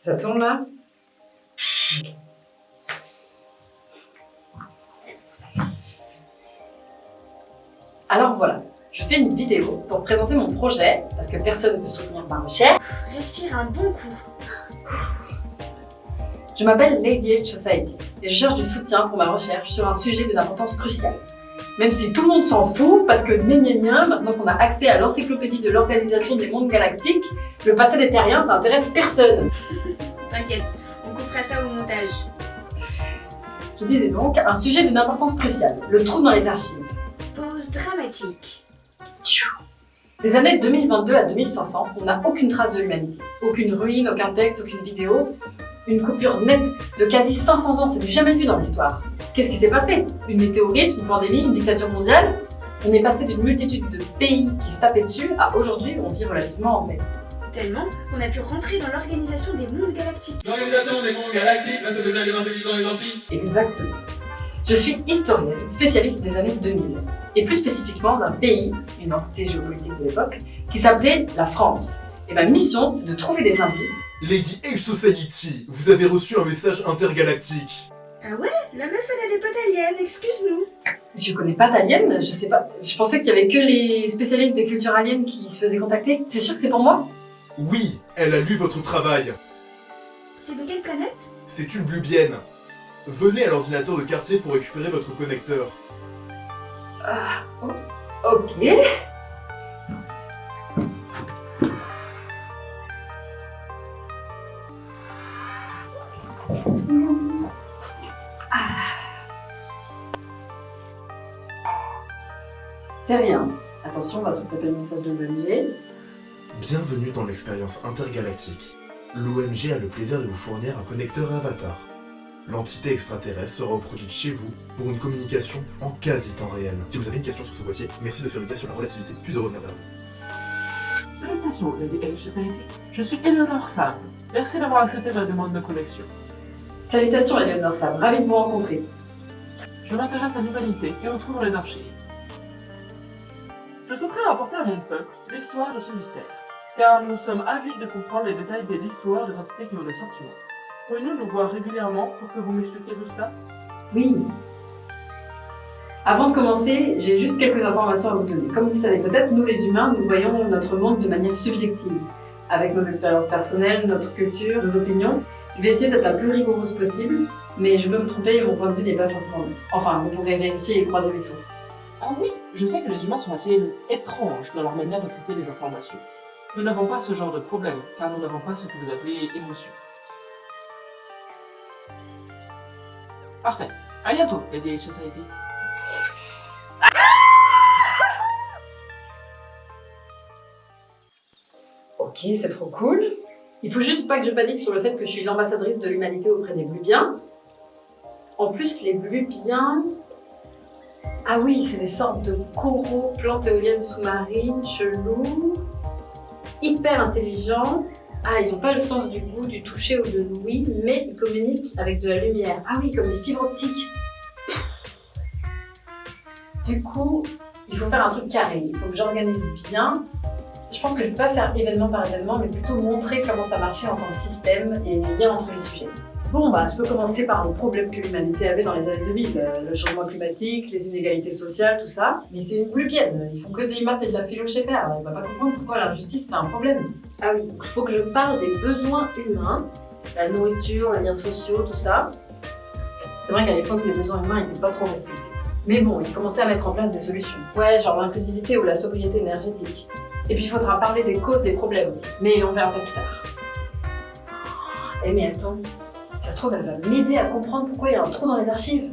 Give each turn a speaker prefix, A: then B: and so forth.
A: Ça tourne là Alors voilà, je fais une vidéo pour présenter mon projet, parce que personne ne veut soutenir ma recherche.
B: Respire un bon coup.
A: Je m'appelle Lady H Society et je cherche du soutien pour ma recherche sur un sujet d'une importance cruciale. Même si tout le monde s'en fout, parce que gna gna gna, maintenant qu'on a accès à l'encyclopédie de l'Organisation des mondes galactiques, le passé des terriens, ça intéresse personne.
B: T'inquiète, on coupera ça au montage.
A: Je disais donc, un sujet d'une importance cruciale, le trou dans les archives.
B: Pause dramatique.
A: Des années 2022 à 2500, on n'a aucune trace de l'humanité. Aucune ruine, aucun texte, aucune vidéo. Une coupure nette de quasi 500 ans, c'est du jamais vu dans l'histoire. Qu'est-ce qui s'est passé? Une météorite, une pandémie, une dictature mondiale? On est passé d'une multitude de pays qui se tapaient dessus à aujourd'hui où on vit relativement en paix.
B: Tellement qu'on a pu rentrer dans l'organisation des mondes galactiques.
C: L'organisation des mondes galactiques, là c'est des aliens intelligents et gentils.
A: Exactement. Je suis historienne, spécialiste des années 2000, et plus spécifiquement d'un pays, une entité géopolitique de l'époque, qui s'appelait la France. Et ma mission, c'est de trouver des indices.
D: Lady H Society, vous avez reçu un message intergalactique.
B: Ah ouais? La meuf elle a des potes aliens, excuse-nous.
A: Je connais pas d'aliens, je sais pas. Je pensais qu'il y avait que les spécialistes des cultures aliens qui se faisaient contacter. C'est sûr que c'est pour moi?
D: Oui, elle a lu votre travail.
B: C'est de quelle planète?
D: C'est une blubienne. Venez à l'ordinateur de quartier pour récupérer votre connecteur.
A: Ah, o- ok. Fais rien. Attention, on va se taper le message de l'ONG.
D: Bienvenue dans l'expérience intergalactique. L'OMG a le plaisir de vous fournir un connecteur Avatar. L'entité extraterrestre sera reproduite chez vous pour une communication en quasi temps réel. Si vous avez une question sur ce boîtier, merci de faire une test sur la relativité, puis de revenir vers vous.
E: Salutations, Lady H Society. Je suis Eleanor Sam. Merci d'avoir accepté ma demande de connexion.
A: Salutations, Eleanor Sam. Ravi de vous rencontrer.
E: Je m'intéresse à l'humanité et retrouve dans les archives. Je souhaiterais rapporter à mon peuple l'histoire de ce mystère, car nous sommes avides de comprendre les détails de l'histoire des entités qui ont des sentiments. Pouvez-nous nous voir régulièrement pour que vous m'expliquiez tout cela?
A: Oui. Avant de commencer, j'ai juste quelques informations à vous donner. Comme vous le savez peut-être, nous les humains, nous voyons notre monde de manière subjective, avec nos expériences personnelles, notre culture, nos opinions. Je vais essayer d'être la plus rigoureuse possible, mais je peux me tromper et mon point de vue n'est pas forcément neutre. Enfin, vous pourrez vérifier et croiser les sources.
E: Ah oui, je sais que les humains sont assez étranges dans leur manière de traiter les informations. Nous n'avons pas ce genre de problème, car nous n'avons pas ce que vous appelez émotion. Parfait. À bientôt, Lady H Society.
A: Ok, c'est trop cool. Il faut juste pas que je panique sur le fait que je suis l'ambassadrice de l'humanité auprès des Blubiens. En plus, les Blubiens... Ah oui, c'est des sortes de coraux, plantes éoliennes sous-marines, chelous, hyper intelligents. Ah, ils ont pas le sens du goût, du toucher ou de l'ouïe, mais ils communiquent avec de la lumière. Ah oui, comme des fibres optiques. Du coup, il faut faire un truc carré. Il faut que j'organise bien je pense que je ne vais pas faire événement par événement, mais plutôt montrer comment ça marchait en tant que système et les liens entre les sujets. Bon, bah, je peux commencer par le problème que l'humanité avait dans les années 2000, euh, le changement climatique, les inégalités sociales, tout ça. Mais c'est une blubienne, ils font que des maths et de la philo chez père, il va pas comprendre pourquoi l'injustice c'est un problème. Ah oui, donc il faut que je parle des besoins humains, la nourriture, les liens sociaux, tout ça. C'est vrai qu'à l'époque, les besoins humains n'étaient pas trop respectés. Mais bon, il commençait à mettre en place des solutions. Ouais, genre l'inclusivité ou la sobriété énergétique. Et puis il faudra parler des causes des problèmes aussi. Mais on verra ça plus tard. Eh mais attends, ça se trouve elle va m'aider à comprendre pourquoi il y a un trou dans les archives.